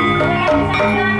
Hey!